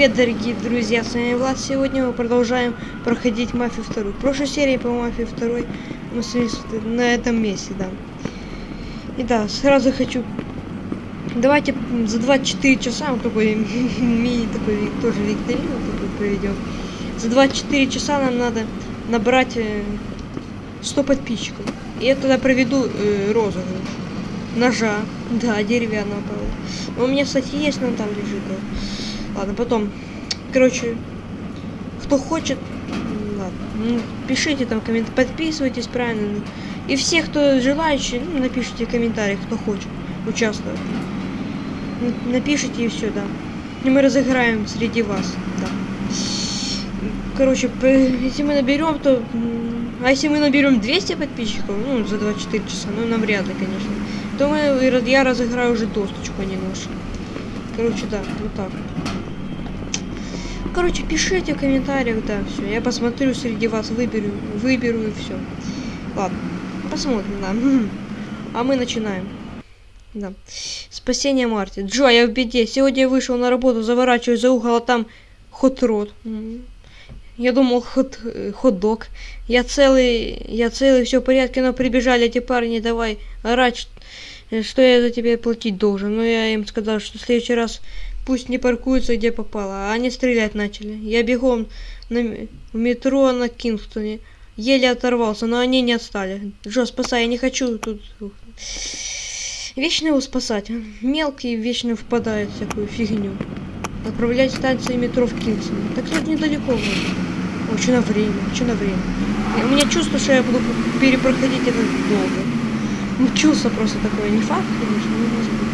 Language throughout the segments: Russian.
Привет, дорогие друзья, с вами Влад. Сегодня мы продолжаем проходить Мафию 2. В прошлой серии по Мафии 2 мы сошлись на этом месте, да. И да, сразу хочу... Давайте за 24 часа, вот такой мини такой тоже викторину такой проведем. За 24 часа нам надо набрать 100 подписчиков. И я тогда проведу э, розыгрыш. Ножа. Да, деревянного, правда. У меня, кстати, есть, но там лежит. Да. Ладно, потом. Короче, кто хочет, ладно, ну, пишите там комментарии, подписывайтесь правильно. И все, кто желающий, ну, напишите комментарии, кто хочет участвовать. Напишите и все, да. И мы разыграем среди вас, да. Короче, если мы наберем, то... А если мы наберем 200 подписчиков, ну, за 24 часа, ну, навряд ли, конечно, то мы, я разыграю уже досточку, а не нож. Короче, да, вот так. Короче, пишите в комментариях, да, все. Я посмотрю среди вас, выберу, выберу и все. Ладно, посмотрим, да. А мы начинаем. Да. Спасение Марти. Джо, я в беде. Сегодня я вышел на работу, заворачиваю за угол, а там хот-рот. Я думал, хот, хот-дог. Я целый, я целый, все в порядке, но прибежали эти парни, давай орать, что я за тебя платить должен. Но я им сказал, что в следующий раз Пусть не паркуются где попало, а они стрелять начали. Я бегом на метро на Кингстоне. Еле оторвался, но они не отстали. Джо, спасай, я не хочу тут... Вечно его спасать. Мелкий вечно впадает в всякую фигню. Отправлять станции метро в Кингстон. Так тут недалеко будет. Очень на время, очень на время. У меня чувство, что я буду перепроходить это долго. Ну, чувство просто такое. Не факт, конечно, но может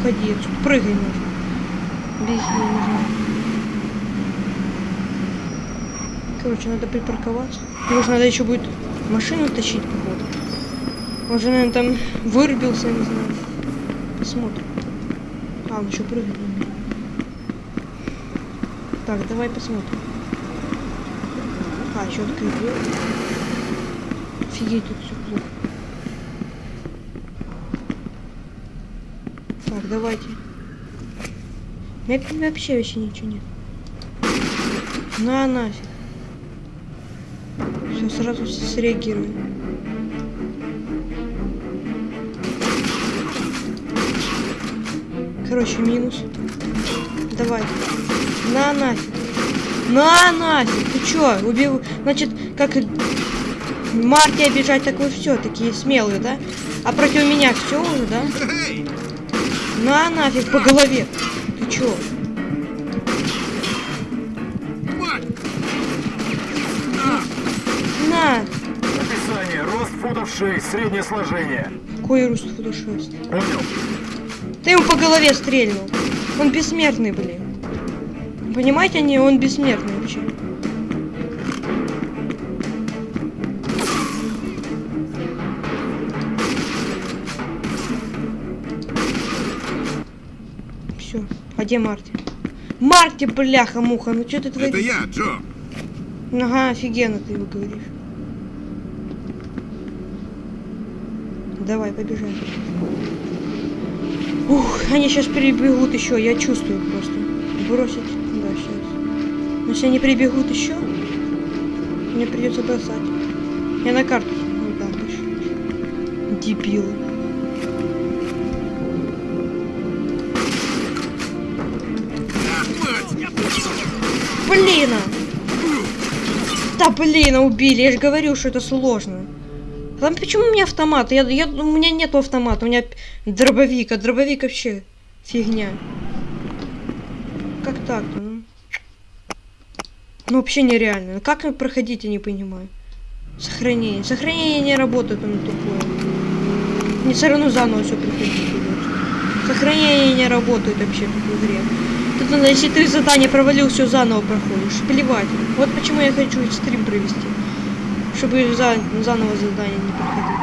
уходи. Прыгай нужно. Беги, знаю. Короче, надо припарковаться. Может, надо еще будет машину тащить, походу. Он же, наверное, там вырубился, не знаю. Посмотрим. А, он еще прыгает Так, давай посмотрим. А, еще открыть Офигеть, тут все плохо. Так, давайте. У меня вообще вообще ничего нет. На нафиг. Все, сразу среагируем. Короче, минус. Давай. На нафиг. На нафиг. Ты чё? Убил. Значит, как Марти обижать, так вы все такие смелые, да? А против меня все уже, да? На нафиг по голове. Ты чё? На. Описание. Рост футов 6, среднее сложение. Какой рост футов 6? Понял. Ты ему по голове стрельнул. Он бессмертный, блин. Понимаете, не, он бессмертный вообще. Где Марти? Марти, бляха-муха, ну что ты творишь? Это я, Джо. Ага, офигенно ты его говоришь. Давай, побежали. Ух, они сейчас прибегут еще, я чувствую просто. Бросить, да, сейчас. Но если они прибегут еще, мне придется бросать. Я на карту. Ну да, точно. Дебилы. Блин! Да блин, убили. Я же говорю, что это сложно. Там почему у меня автомат? Я, я, у меня нету автомата, у меня дробовик, а дробовик вообще фигня. Как так-то, ну? Ну вообще нереально. Как проходить, я не понимаю. Сохранение. Сохранение не работает, оно тупое. Не все равно заново все приходить Сохранение не работает вообще в игре. Тут надо, если ты задание провалил, все заново проходишь. Плевать. Вот почему я хочу стрим провести. Чтобы за, заново задание не проходить.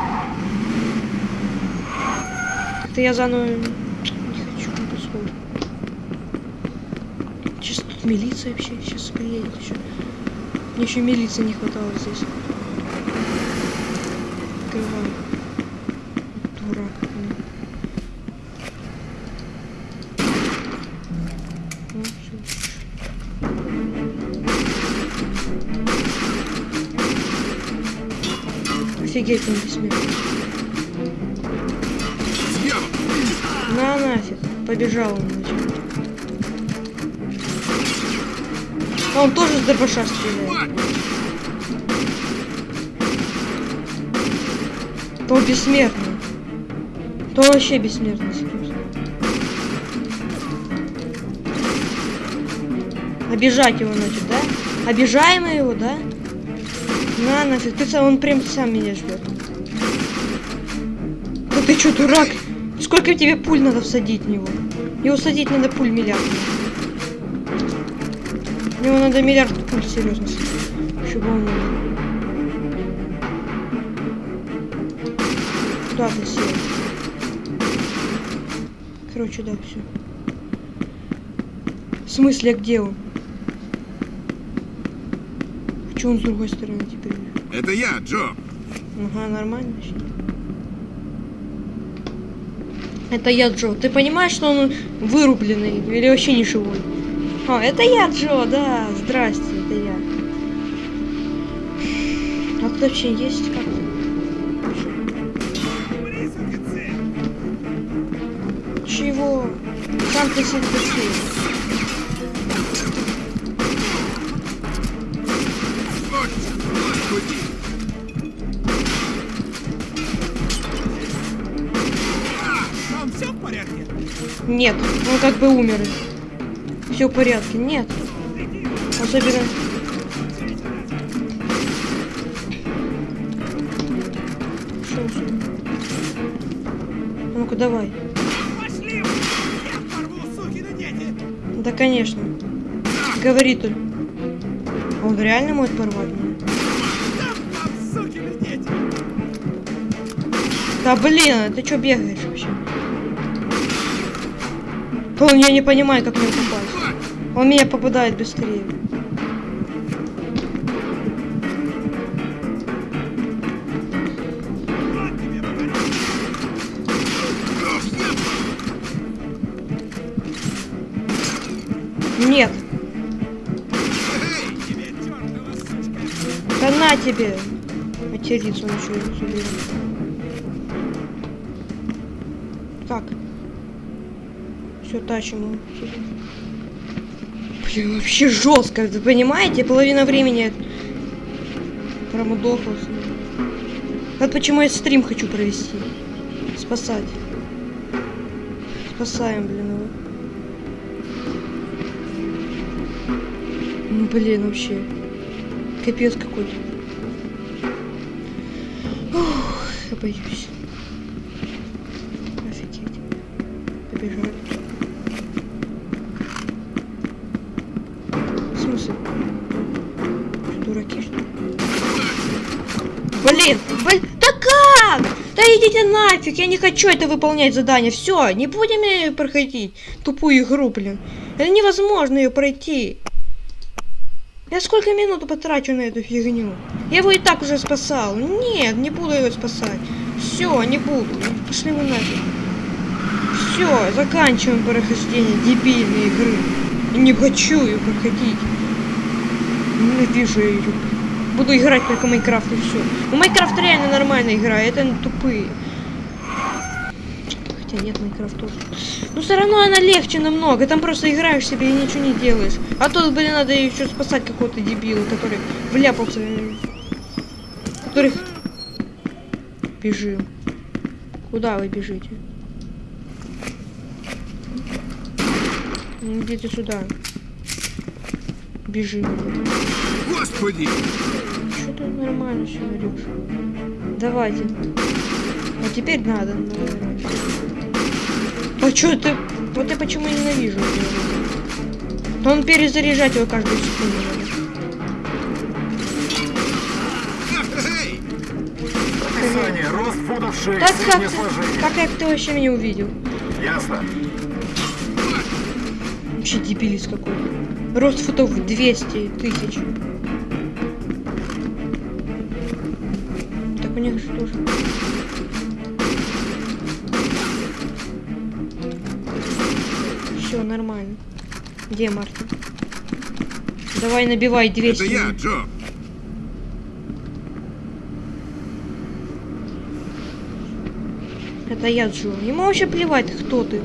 Это я заново не хочу. Сейчас тут милиция вообще сейчас приедет еще. Мне еще милиции не хватало здесь. Офигеть, он. Дьявол! На нафиг. Побежал он. А он тоже с дробаша стреляет. То он бессмертный. То он вообще бессмертный. Обижать его, значит, да? Обижаем его, да? На нафиг, ты сам, он прям сам меня ждет. Да ты чё, дурак? Сколько тебе пуль надо всадить в него? Его садить надо пуль миллиард. В надо миллиард пуль, серьезно. Чтобы он... Куда ты сел? Короче, да, все. В смысле, где он? Чё он с другой стороны теперь? Это я, Джо. Ага, нормально. Это я, Джо. Ты понимаешь, что он вырубленный или вообще не живой? А, это я, Джо, да. Здрасте, это я. А тут вообще есть как-то? Чего? Сам ты себе Нет, он как бы умер. Все в порядке. Нет. Особенно... Шо? Ну-ка, давай. Пошли! Я порву, сукины дети! Да, конечно. Говори только. Он реально может порвать Да блин, ты что бегаешь вообще? Он я не понимаю, как мне попасть. Он меня попадает быстрее. Нет, да на тебе. Материться он Так. Все тащим его. Блин, вообще жестко, вы понимаете? Половина времени промудохался. Вот почему я стрим хочу провести. Спасать. Спасаем, блин, его. Ну, блин, вообще. Капец какой-то. Ух, я боюсь. Идите нафиг, я не хочу это выполнять задание. Все, не будем проходить тупую игру, блин. Это невозможно ее пройти. Я сколько минут потрачу на эту фигню? Я его и так уже спасал. Нет, не буду его спасать. Все, не буду. Пошли вы нафиг. Все, заканчиваем прохождение дебильной игры. Не хочу ее проходить. Ненавижу ее. Буду играть только Майнкрафт и все. Ну, Майнкрафт реально нормальная игра, это не тупые. Хотя нет, Майнкрафт тоже. Но все равно она легче намного. Там просто играешь себе и ничего не делаешь. А тут, блин, надо еще спасать какого-то дебила, который вляпался. Которых... Бежим. Куда вы бежите? Ну, Идите сюда. Бежим. Господи! Нормально все орешь? Давайте. А теперь надо. А что ты? Вот я почему ненавижу. Но он перезаряжать его каждую секунду надо. Описание. Рост футов 6, Так как ты, как я ты вообще меня увидел? Ясно. Вообще дебилис какой-то. Рост футов 200 тысяч. У них же? Все нормально. Где Мартин? Давай набивай 200. Это я, Джо. Это я Джо. Ему вообще плевать, кто ты.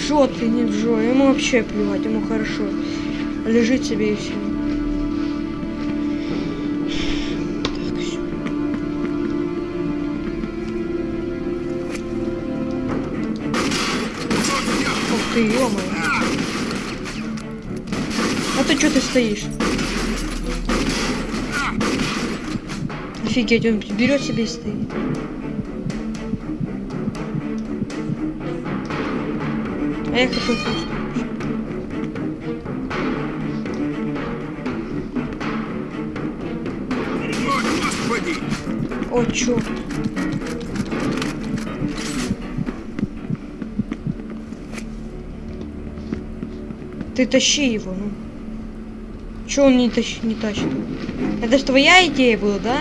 Джо ты, не Джо. Ему вообще плевать, ему хорошо. Лежит себе и все. Ё А ты что ты стоишь? Офигеть, он берет себе и стоит. А я какой просто. О, господи! Ты тащи его, ну. Чё он не, тащ... не тащит? Это ж твоя идея была, да?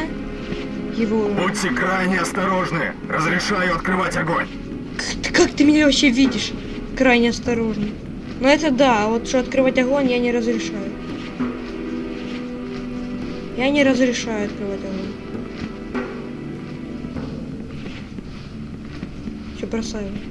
Его... Будьте крайне осторожны. Разрешаю открывать огонь. Как ты, как ты меня вообще видишь? Крайне осторожно. Ну это да, а вот что открывать огонь я не разрешаю. Я не разрешаю открывать огонь. Все бросаю.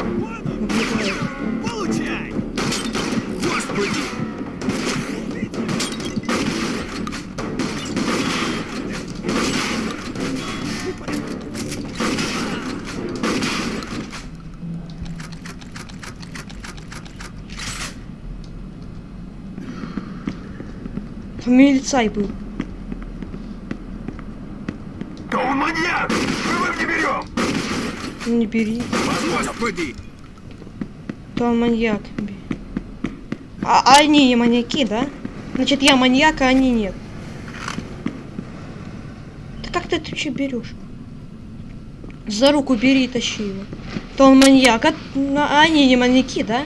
милицай был. Да он маньяк! Живым не берем! Не бери. Господи! То он маньяк. А, а они не маньяки, да? Значит, я маньяк, а они нет. Да как ты это вообще берешь? За руку бери и тащи его. То он маньяк, а, а они не маньяки, да?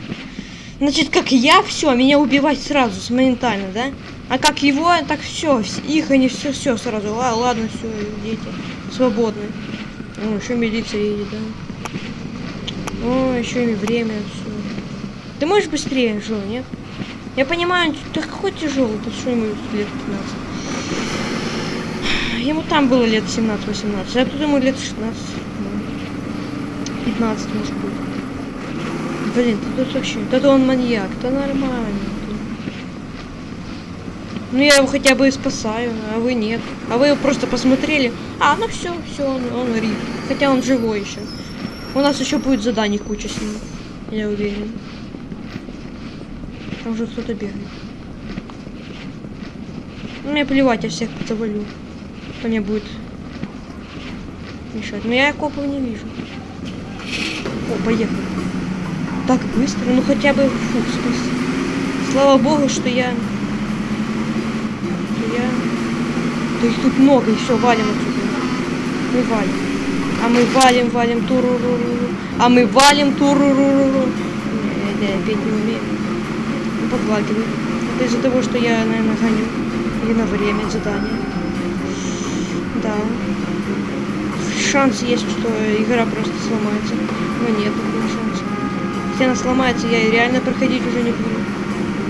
Значит, как я, все, меня убивать сразу, моментально, да? А как его, так все, их они все, все сразу. Ла- ладно, все, идите, свободны. О, еще милиция едет, да? О, еще и время, все. Ты можешь быстрее, Жо, нет? Я понимаю, ты какой тяжелый, ты что ему лет 15? Ему там было лет 17-18, а тут ему лет 16. ну, 15, может быть. Блин, ты тут вообще... Да он маньяк, то нормально. Ну я его хотя бы и спасаю, а вы нет. А вы просто посмотрели. А, ну все, все, он, он рип. Хотя он живой еще. У нас еще будет заданий куча с ним. Я уверен. Там уже кто-то бегает. Ну, мне плевать, я всех завалю. Кто мне будет мешать. Но я копов не вижу. О, поехали. Так быстро, ну хотя бы фу, спас- Слава богу, что я... Что я... Да их тут много, все, валим отсюда. Мы валим. А мы валим, валим, туруруру. А мы валим, туруруру. Не, я петь не умею. Ну, подлагиваю. Это из-за того, что я, наверное, гоню. Или на время задания. Да. Шанс есть, что игра просто сломается. Но нет такого шанса. Если она сломается, я реально проходить уже не буду.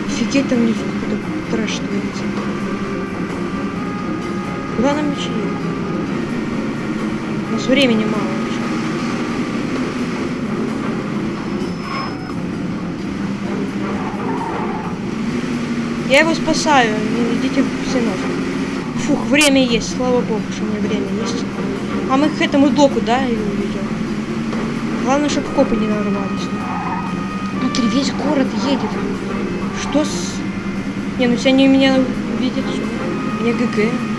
Офигеть, там внизу какой-то трэш творится. Куда нам мечи? У нас времени мало. Я его спасаю, не идите все нафиг. Фух, время есть, слава богу, что у меня время есть. А мы к этому доку, да, его ведем? Главное, чтобы копы не нарвались. Смотри, весь город едет. Что с... Не, ну если они меня видят? Мне ГГ.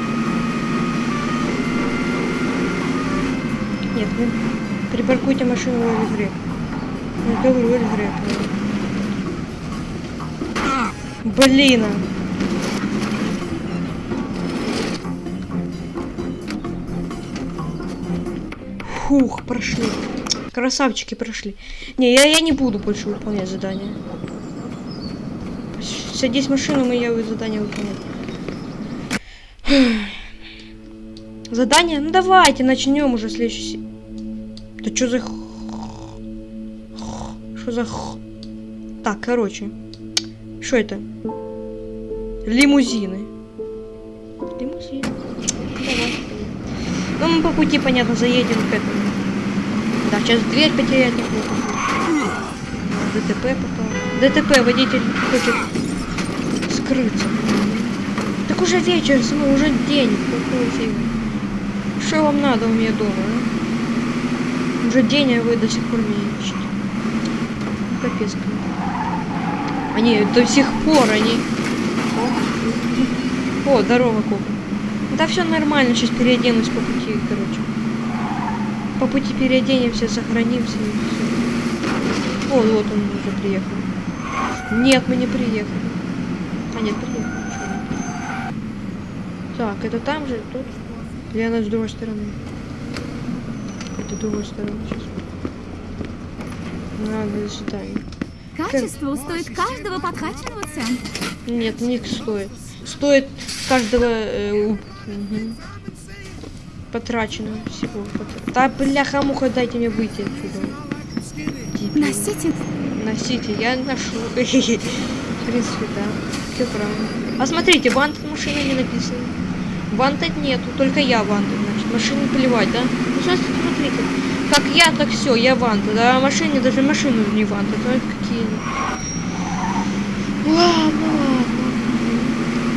Нет, вы припаркуйте машину в. Я говорю, в игре. Блин. а. Фух, прошли. Красавчики прошли. Не, я, я не буду больше выполнять задания. Садись в машину, мы я задание выполнять. Задание? Ну давайте, начнем уже следующий. Да что за... Что за... Так, короче. Что это? Лимузины. Лимузины. Ну, мы по пути, понятно, заедем к этому. Да, сейчас дверь потерять неплохо. ДТП попал. ДТП, водитель хочет скрыться. Так уже вечер, уже день. Что вам надо у меня дома, а? Уже день, а вы до сих пор меня ищете. Ну, Капец. Они до сих пор, они... О, здорово, Кока. Да все нормально, сейчас переоденусь по пути, короче. По пути переоденемся, сохранимся и все. О, вот он уже приехал. Нет, мы не приехали. А, нет, приехали. Так, это там же, тут? Она с другой стороны? С другой стороны сейчас. Надо сюда. Качество стоит каждого подкачанного цента. Нет, не стоит. Стоит каждого э, у- мгм. потраченного всего. Да бляха муха, дайте мне выйти отсюда. Дебил. Носите Носите, я ношу. В принципе, да. Все правильно. А смотрите, вант машины не написано. Ванта нету, только я ванта, значит. Машине плевать, да? Ну, смотрите, смотрите. Как я, так все, я ванта, да? А машине даже машину не ванта. Ну, это какие Ладно, ладно.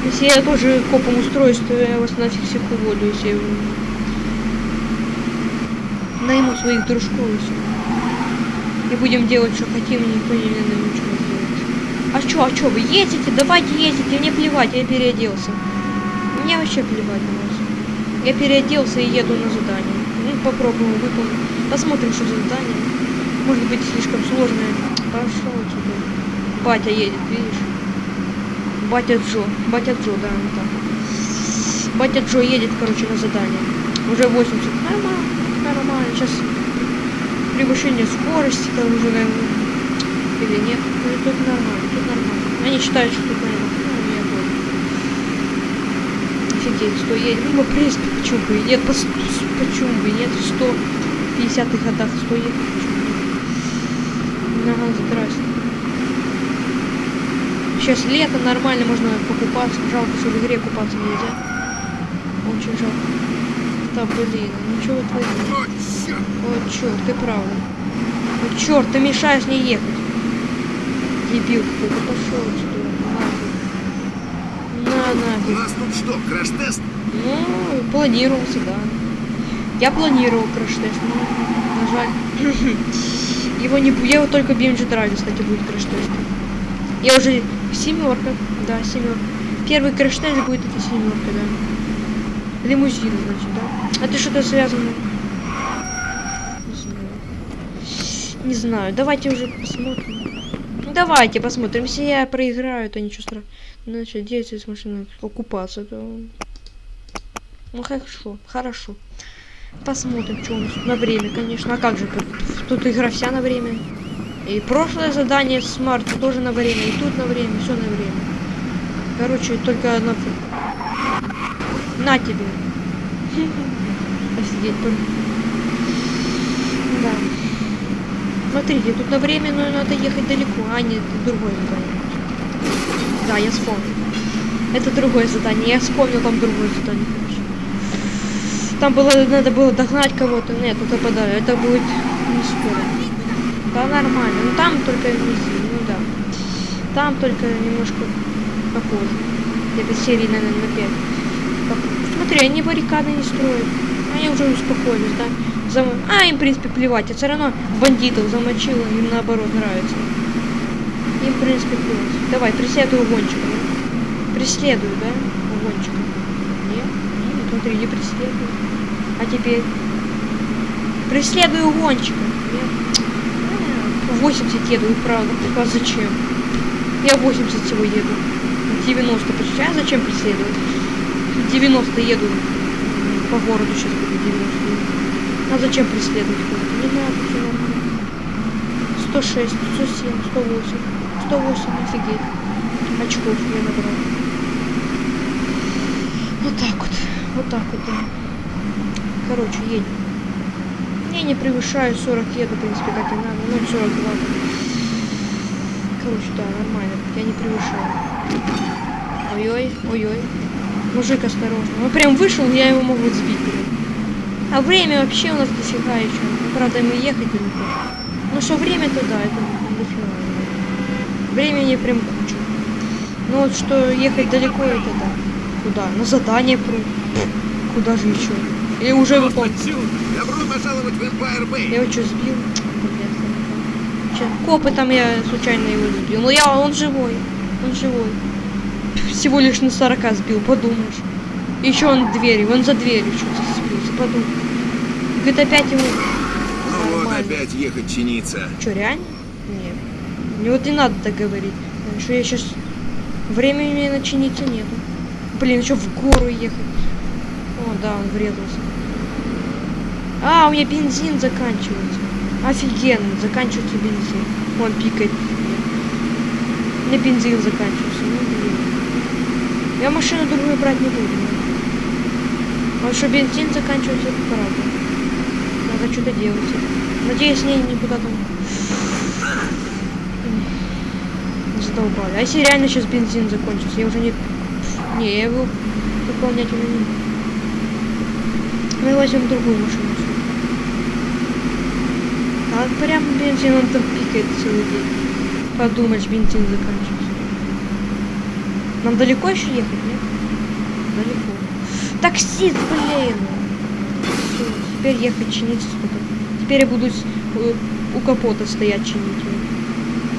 Если я тоже копом устроюсь, то я вас нафиг всех уволю, если я найму своих дружков и всё. И будем делать, что хотим, никто не нам ничего не делает. А чё, а чё, вы ездите? Давайте ездите, мне плевать, я переоделся. Мне вообще плевать на вас. Я переоделся и еду на задание. Ну, попробуем выполнить. Посмотрим, что за задание. Может быть, слишком сложное. Пошел отсюда. Батя едет, видишь? Батя Джо. Батя Джо, да, вот так. Батя Джо едет, короче, на задание. Уже 80. Нормально, нормально. Сейчас превышение скорости там уже, наверное. Или нет? Ну, тут нормально, тут нормально. Они считают, что тут, понял. Офигеть, 100 едет. Ну, в принципе, почему бы и нет? Пос- Почему бы и нет? В 150-х годах 100 едет. Почему бы? Ага, здрасте. Сейчас лето, нормально, можно покупаться. Жалко, что в игре купаться нельзя. Очень жалко. Да, блин, ну что вы творите? О, черт, ты правда. О, черт, ты мешаешь мне ехать. Дебил какой-то, пошел отсюда. На, У нафиг. нас тут что, краш-тест? Ну, планировался, да. Я планировал краш-тест, но, на жаль, его не Я его только BMG Drive, кстати, будет краш-тест. Я уже семерка, да, семерка. Первый краш-тест будет это семерка, да. Лимузин, значит, да. Это что-то связано. Не знаю. Не знаю. Давайте уже посмотрим. Ну, Давайте посмотрим. Если я проиграю, то ничего страшного. Значит, действие с машиной окупаться, то... Ну хорошо, хорошо. Посмотрим, что у нас на время, конечно. А как же, тут, игра вся на время. И прошлое задание с Марта тоже на время, и тут на время, все на время. Короче, только одна... На тебе. Офигеть, только. Да. Смотрите, тут на время, но надо ехать далеко. А, нет, другое задание. Да, я вспомнил. Это другое задание. Я вспомнил там другое задание. Там было, надо было догнать кого-то. Нет, это подали. Это будет не скоро. Да нормально. Ну там только сильно, ну да. Там только немножко попозже. Где-то серии, наверное, на 5. Смотри, они баррикады не строят. Они уже успокоились, да? Зам- А, им, в принципе, плевать. Я все равно бандитов замочила, им наоборот нравится. Им, в принципе, плевать. Давай, преследуй угончика? Преследую, да? Угончика. Нет? Нет, смотри, не преследую. А теперь? Преследую угончика. Нет? А, 80 еду, правда. А зачем? Я 80 всего еду. 90 почти. А зачем преследовать? 90 еду по городу сейчас буду 90. А зачем преследовать кого-то? Не надо, все нормально. 106, 107, 108. 108, офигеть. очков я набрал. Вот так вот. Вот так вот, да. Короче, едем. Я не превышаю 40 еду, в принципе, как и надо. Ну, 42. Короче, да, нормально. Я не превышаю. Ой-ой, ой-ой. Мужик, осторожно. Он прям вышел, я его могу сбить. А время вообще у нас дофига еще. Ну, правда, ему ехать далеко. Ну что время, то да, это дофига. Времени прям куча. Ну вот что ехать далеко, это да. Куда? На задание прям. Куда же еще? Или уже выполнил? Добро пожаловать в Empire Bay. Я его что, сбил? Копы там я случайно его сбил. Но я, он живой. Он живой. Всего лишь на 40 сбил, подумаешь. Еще он двери, он за дверью что-то подумай. Говорит, опять его... Ну вот опять ехать чиниться. Что, реально? Нет. Мне вот не надо так говорить. Потому что я сейчас... Времени мне начиниться нету. Блин, еще в гору ехать. О, да, он врезался. А, у меня бензин заканчивается. Офигенно, заканчивается бензин. Он пикает. У меня бензин заканчивается. Ну, блин. Я машину другую брать не буду. Потому что бензин заканчивается, правда. Надо что-то делать. Надеюсь, с ней никуда там не задолбали. А если реально сейчас бензин закончится, я уже не... Не, я его выполнять уже не. Мы возьмем другую машину. А прям бензин он там пикает целый день. Подумаешь, бензин заканчивается. Нам далеко еще ехать, нет? Далеко. Таксист, блин! Всё, теперь ехать чиниться сколько. Теперь я буду с- э, у капота стоять чинить.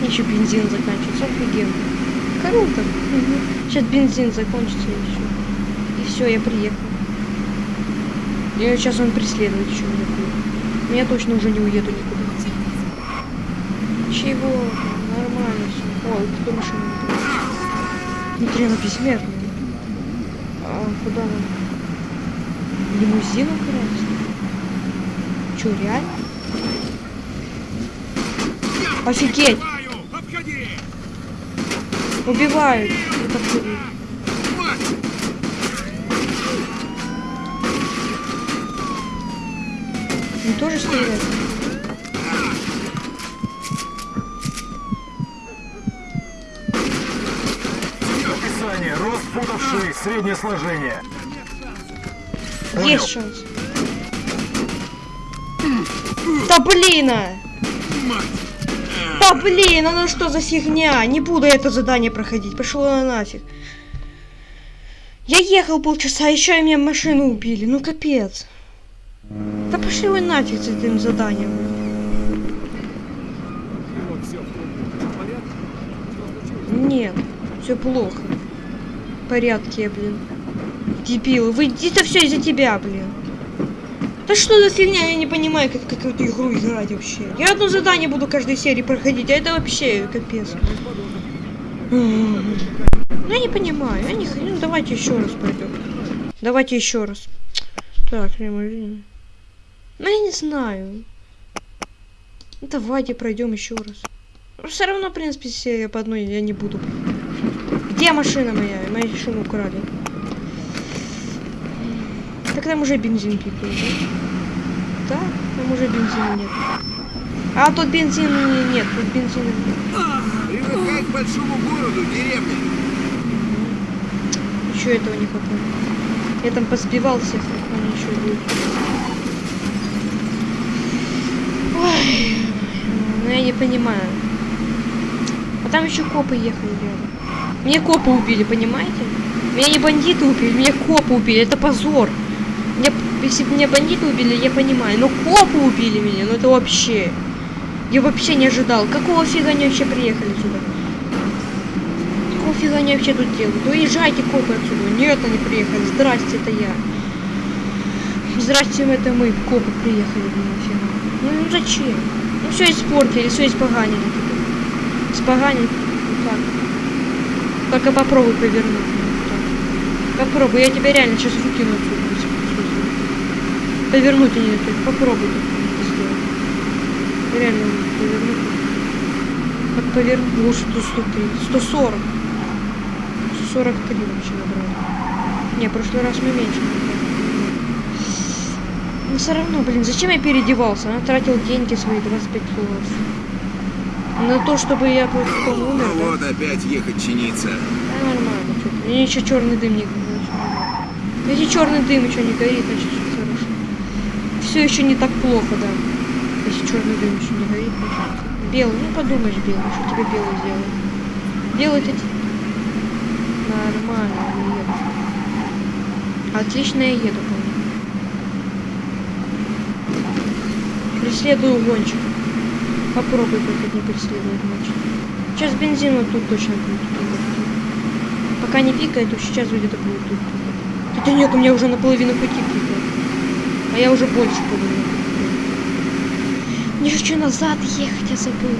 Еще бензин заканчивается, офигенно. Круто. Сейчас бензин закончится и все. И все, я приехал. И сейчас он преследует еще меня будет. Я точно уже не уеду никуда. Чего? Нормально все. О, кто машина? Внутри она бессмертная. А куда нам? Лимузин украсть? Че, реально? Офигеть! Убивают. Вот вот. Он тоже стреляет? Описание. Рост футов 6, среднее сложение. Понял. Есть шанс. Да блин! а! Да блин, а ну что за фигня? Не буду это задание проходить. Пошло на нафиг. Я ехал полчаса, еще и мне машину убили. Ну капец. Да пошли вы нафиг с этим заданием. Нет, все плохо. В порядке, блин. Дебилы, вы это все из-за тебя, блин. Да что за фигня, я не понимаю, как, как эту игру играть вообще. Я одно задание буду каждой серии проходить, а это вообще капец. Ну я не понимаю, я не х- ну, давайте еще раз пойдем. Давайте еще раз. Так. Ну я не знаю. Давайте пройдем еще раз. Все равно, в принципе, серия по одной я не буду. Где машина моя? Мою машину украли. Так там уже бензин пикает, да? Да, там уже бензина нет. А тут бензина не- нет, тут бензина нет. Привыкай к большому городу, деревня. Еще этого не хватает. Я там позбивал всех, они еще будет. Ой, ну я не понимаю. А там еще копы ехали рядом. Мне копы убили, понимаете? Меня не бандиты убили, меня копы убили. Это позор. Если бы меня бандиты убили, я понимаю. Но копы убили меня, ну это вообще. Я вообще не ожидал. Какого фига они вообще приехали сюда? Какого фига они вообще тут делают? Уезжайте, копы, отсюда. Нет, они приехали. Здрасте, это я. Здрасте, это мы, копы приехали, нафига. Ну, ну зачем? Ну все испортили, все испоганили. Испоганили. Ну как? Только попробуй повернуть. Ну. Попробуй, я тебя реально сейчас выкину отсюда. Повернуть. Попробуй только это сделать. Реально повернуть. Как повернуть? Лучше 130. 140. 43 вообще набрали. Не, в прошлый раз мы меньше. Но все равно, блин, зачем я переодевался? Я тратил деньги свои 25 долларов. На то, чтобы я просто потом умер, Ну да? вот опять ехать чиниться. Да, нормально. ты. И еще черный дым не горит. Если черный дым еще не горит, значит все еще не так плохо, да. Если черный дым еще не горит, значит. Белый, ну подумаешь, белый, что тебе белый сделает. Белый ты... Нормально, еду. Отлично я еду, по Преследую гонщик. Попробуй только не преследовать гонщик. Сейчас бензин вот тут точно будет. Пока не пикает, то сейчас где-то будет тут. Хотя нет, у меня уже наполовину пути пикает. А я уже больше пикаю. Мне еще назад ехать, я забыл.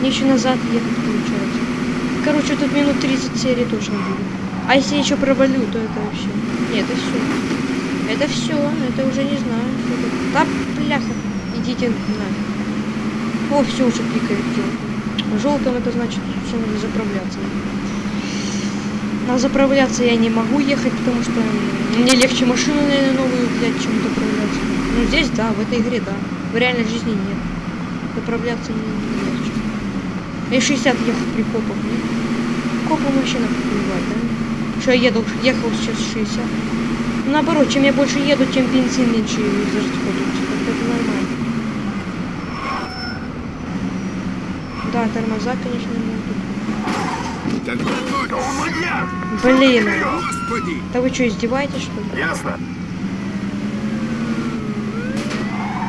Мне еще назад ехать получается. Короче, тут минут 30 серии точно будет. А если я еще провалю, то это вообще... Нет, это все. Это все, это уже не знаю. это. Да, бляха, идите нафиг. О, все уже пикает. Желтым это значит, что надо заправляться. А заправляться я не могу ехать, потому что мне легче машину, наверное, новую взять, чем заправляться. Ну, здесь да, в этой игре да. В реальной жизни нет. Заправляться не, не легче. И 60 ехать при копах, нет? Копам вообще наплевать, да? Что я еду, ехал сейчас 60. Ну, наоборот, чем я больше еду, тем бензин меньше расходуется. Это нормально. Да, тормоза, конечно, могут. Когда ночь. У меня! Блин, Господи! да вы что, издеваетесь, что ли? Ясно.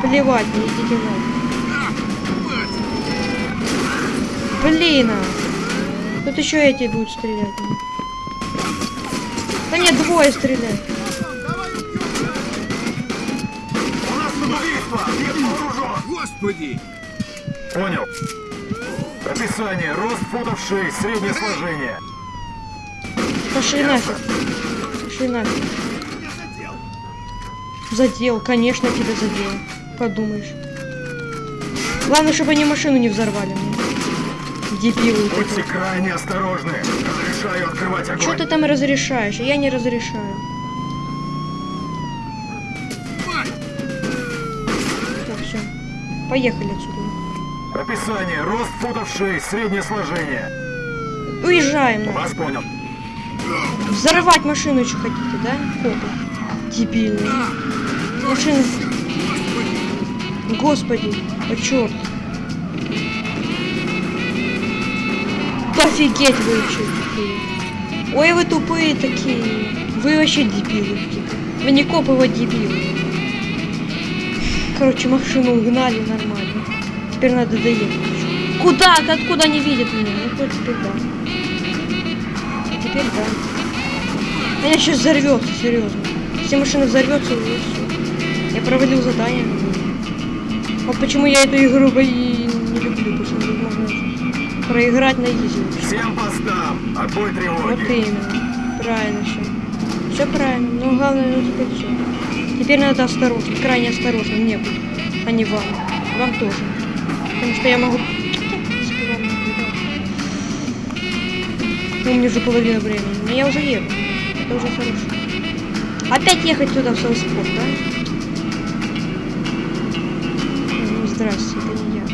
Плевать, не идите. А, мать! Блин, а. Тут еще эти будут стрелять. Да нет, двое стреляют. Господи! Понял. Описание. Рост футов 6, среднее сложение. Пошли нафиг. Пошли нафиг. Задел, конечно, тебя задел. Подумаешь. Главное, чтобы они машину не взорвали. Дебилы Будьте эти. крайне осторожны. Разрешаю открывать огонь. Что ты там разрешаешь? Я не разрешаю. Так, все. Поехали. Описание. Рост футов 6, среднее сложение. Уезжаем. Вас понял. Взорвать машину еще хотите, да? Копы. Дебильные. Машина. Господи, а черт. Офигеть вы вообще тупые. Ой, вы тупые такие. Вы вообще дебилы. Вы не копы, вы дебилы. Короче, машину угнали нормально. Теперь надо доехать. Куда? Ты откуда не видят меня? Ну, хоть теперь да. А теперь да. Она сейчас взорвется, серьезно. Если машина взорвется, уже все. Я провалил задание. Вот почему я эту игру и не люблю, потому что можно проиграть на изи. Всем постам. Отбой Вот тревоги. именно. Правильно все. Все правильно. Но главное, ну теперь все. Теперь надо осторожно, крайне осторожно мне а не вам. Вам тоже. Потому что я могу... Ну, мне уже половина времени. Но я уже еду. Это уже хорошо. Опять ехать туда в Салспорт, да? Ну, здрасте, это не я.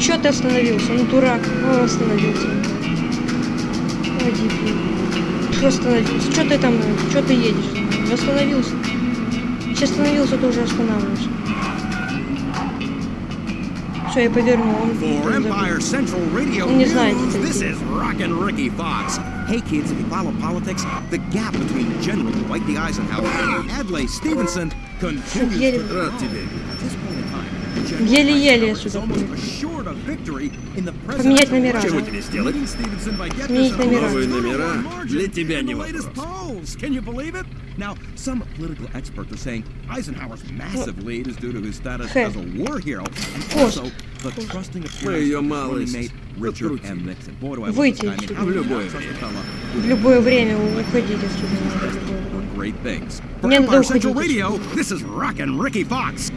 Чё ты остановился? Ну, дурак. Ну, остановился. Ой, дебил. Чё остановился? Чё ты там? Чё ты едешь? Не остановился. Если остановился, то уже останавливаешься. Все, я повернул. Он он Не Fox. Hey kids, if you follow politics, the gap between General Dwight D. Eisenhower and Adlai Stevenson Еле- Еле-еле я сюда Поменять номера. Чего тебе сделать? Сменить номера. Новые номера для тебя не вопрос. Now, some political experts are saying Eisenhower's massive lead is due to his status as a war hero and also the trusting appearance of his mate Richard. M. Nixon. Boy, do I love Выйти отсюда. how В любое время. fella В любое время уходить отсюда Мне надо Empire Central уходить Radio, this is Rockin' Ricky Fox.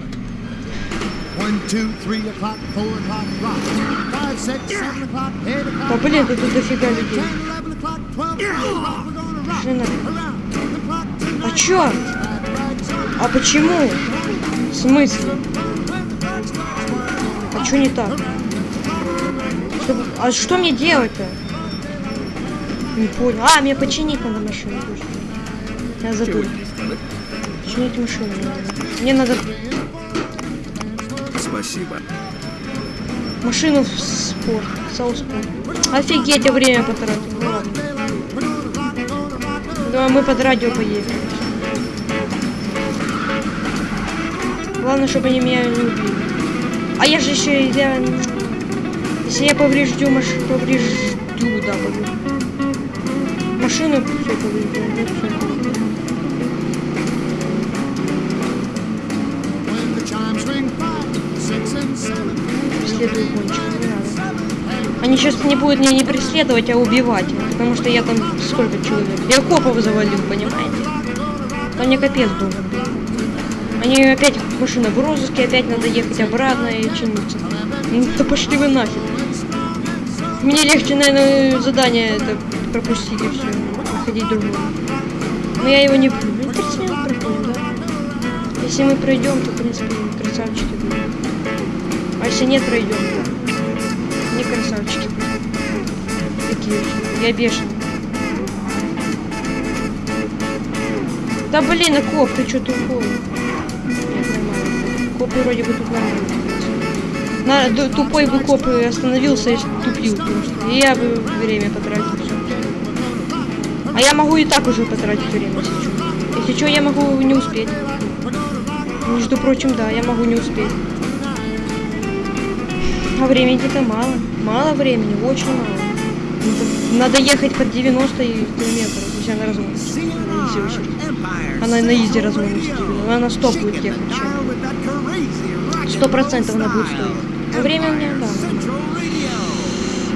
One, two, three o'clock, four o'clock, rock. Five, six, seven o'clock, eight o'clock. Да блин, тут дофига людей. Ten, eleven o'clock, twelve o'clock, rock. We're gonna rock. Пошли нафиг. Around the clock tonight. А чё? А почему? В смысле? А чё не так? Что- А что мне делать-то? Не понял. А, мне починить надо машину. Я забыл. Починить машину надо. Мне надо Спасибо. машину в спорт. Сауспорт. Офигеть, я время потратил. Ну ладно. Да, мы под радио поедем. Главное, чтобы они меня не убили. А я же еще, я, если я повреждю машину, повреждю, да, повреждю. Машину все повреждю, не надо. Они сейчас не будут меня не преследовать, а убивать. Потому что я там сколько человек? Я копов завалил, понимаете? Там мне капец должен. Они опять машина в розыске, опять надо ехать обратно и чиниться. Ну да пошли вы нафиг. Мне легче, наверное, задание это пропустить и все. Ходить другое. Но я его не. Ну, 30 минут проходим, да? Если мы пройдем, то, в принципе, красавчики если нет, пройдем. Не красавчики. Такие же. Я бешеный. Да блин, а коп, ты что нормально. Копы вроде бы тут нормально. На, тупой бы коп остановился и тупил просто. И я бы время потратил всё. А я могу и так уже потратить время, если что. Если что, я могу не успеть. Между прочим, да, я могу не успеть. А времени-то мало. Мало времени, очень мало. Надо, надо ехать под 90 и километров, если она разгонится. Она на изи разгонится. Она 100 будет ехать. Сто процентов она будет стоить. Но время меня, да.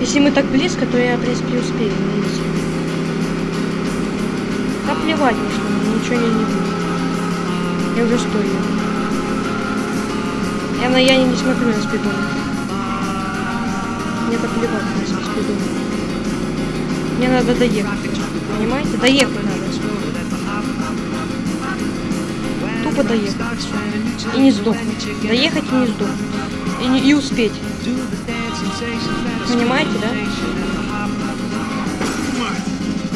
Если мы так близко, то я, в принципе, успею на изи. Да плевать, что, ничего не, не будет. Я уже стою. Я, на, я не смотрю на спидон. Мне так плевать на спидон. Мне надо доехать. Понимаете? Доехать надо. Тупо доехать. И не сдохнуть. Доехать и не сдохнуть. И, не, и успеть. Понимаете, да?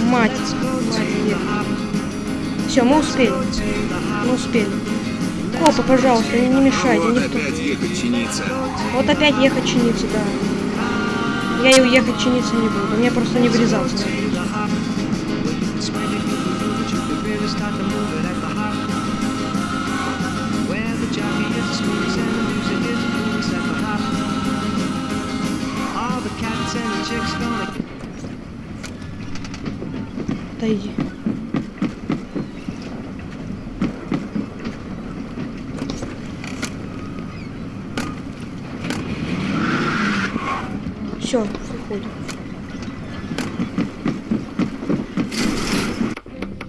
Мать. Мать Все, мы успели. Мы успели. Копа, пожалуйста, не, не мешайте. Вот Никто. опять ехать чиниться. Вот опять ехать чиниться, да. Я и уехать чиниться не буду. Мне просто не врезаться. надо. Отойди. Все, выходим.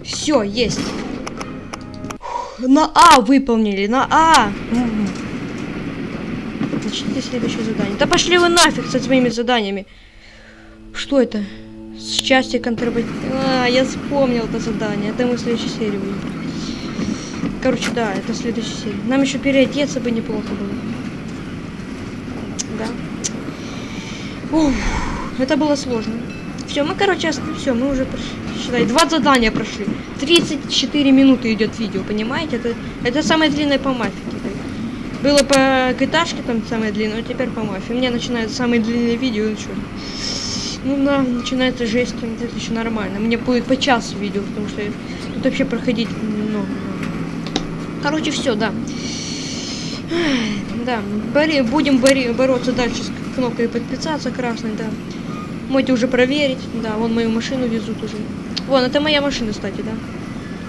Все, есть. На А выполнили, на А. Начните следующее задание. Да пошли вы нафиг со своими заданиями. Что это? Счастье контрабанд... А, я вспомнил это задание. Это мы в следующей серии будем. Короче, да, это следующая серия. Нам еще переодеться бы неплохо было. Да. Ух, это было сложно. Все, мы, короче, все, мы уже прошли. Считай, два задания прошли. 34 минуты идет видео, понимаете? Это, это самое длинное по теперь. Было по GTA там самое длинное, а теперь по мафии. У меня начинается самое длинное видео, ну что. Ну да, начинается жесть, это еще нормально. Мне будет по часу видео, потому что тут вообще проходить много. Короче, все, да. Да, бори, будем бори, бороться дальше с кнопкой подписаться красной, да. Можете уже проверить. Да, вон мою машину везут уже. Вон, это моя машина, кстати, да.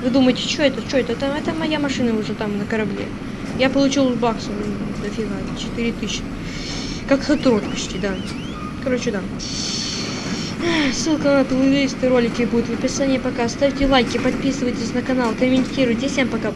Вы думаете, что это, что это? это? Это моя машина уже там на корабле. Я получил баксов, дофига, 4000. Как хатрот почти, да. Короче, да. Ссылка на плейлисты ролики будет в описании пока. Ставьте лайки, подписывайтесь на канал, комментируйте. Всем пока.